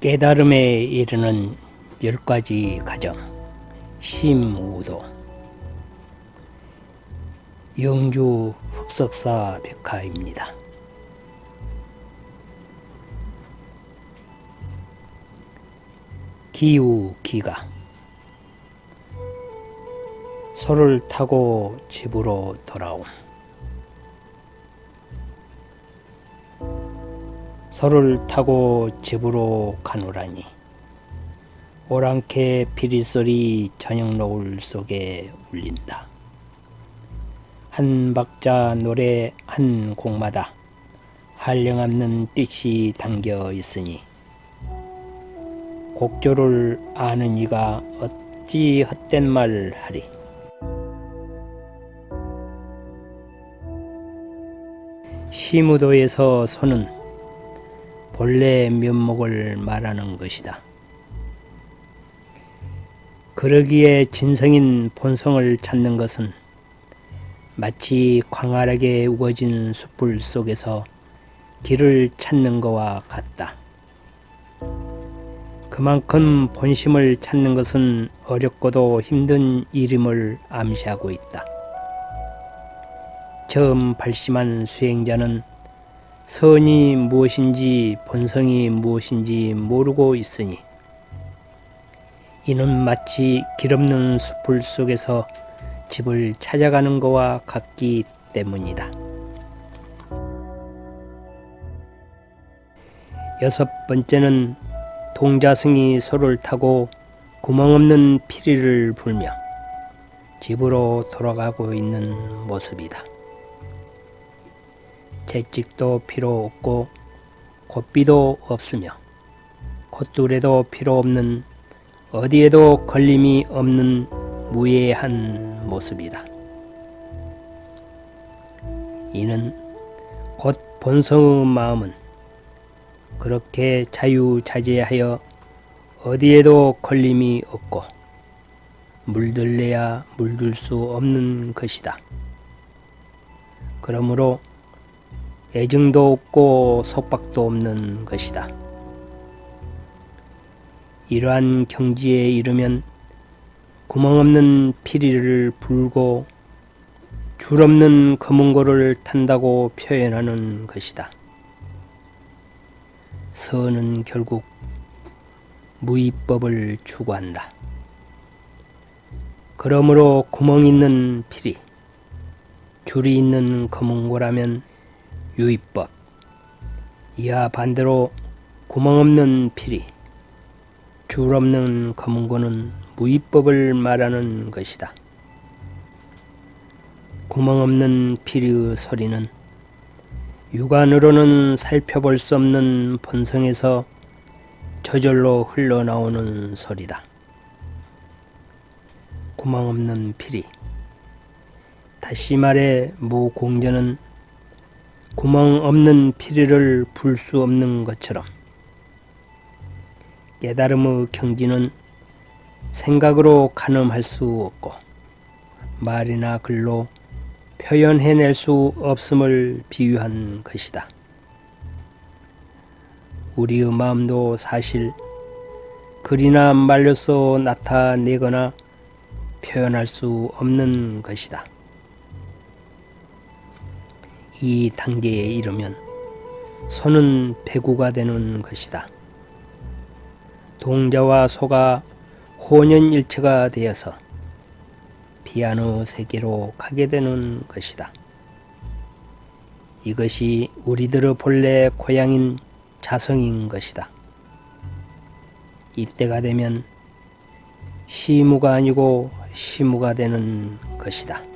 깨달음에 이르는 열 가지 과정 심우도. 영주 흑석사 백화입니다. 기우 기가. 소를 타고 집으로 돌아옴 소를 타고 집으로 가노라니 오랑캐 피리소리 저녁 노을 속에 울린다. 한 박자 노래 한 곡마다 한량없는 뜻이 담겨 있으니 곡조를 아는 이가 어찌 헛된 말 하리. 시무도에서 소는 본래 면목을 말하는 것이다. 그러기에 진성인 본성을 찾는 것은 마치 광활하게 우거진 숯불 속에서 길을 찾는 것과 같다. 그만큼 본심을 찾는 것은 어렵고도 힘든 일임을 암시하고 있다. 처음 발심한 수행자는 선이 무엇인지 본성이 무엇인지 모르고 있으니 이는 마치 길없는 숲을 속에서 집을 찾아가는 것과 같기 때문이다. 여섯 번째는 동자승이 소를 타고 구멍 없는 피리를 불며 집으로 돌아가고 있는 모습이다. 채찍도 필요 없고 콧비도 없으며 콧뚜레도 필요 없는 어디에도 걸림이 없는 무예한 모습이다. 이는 곧 본성의 마음은 그렇게 자유자재하여 어디에도 걸림이 없고 물들래야 물들 수 없는 것이다. 그러므로 애증도 없고 속박도 없는 것이다. 이러한 경지에 이르면 구멍 없는 피리를 불고 줄 없는 검은고를 탄다고 표현하는 것이다. 선은 결국 무위법을 추구한다. 그러므로 구멍 있는 피리, 줄이 있는 검은고라면 유의법, 이와 반대로 구멍 없는 피리, 줄 없는 검은고는 무위법을 말하는 것이다. 구멍 없는 피리의 소리는 육안으로는 살펴볼 수 없는 본성에서 저절로 흘러나오는 소리다. 구멍 없는 피리. 다시 말해 무공전은 구멍 없는 피리를 불 수 없는 것처럼 깨달음의 경지는 생각으로 가늠할 수 없고 말이나 글로 표현해낼 수 없음을 비유한 것이다. 우리의 마음도 사실 글이나 말로써 나타내거나 표현할 수 없는 것이다. 이 단계에 이르면 소는 배구가 되는 것이다. 동자와 소가 혼연일체가 되어서 피아노 세계로 가게 되는 것이다. 이것이 우리들의 본래 고향인 자성인 것이다. 이때가 되면 시무가 아니고 시무가 되는 것이다.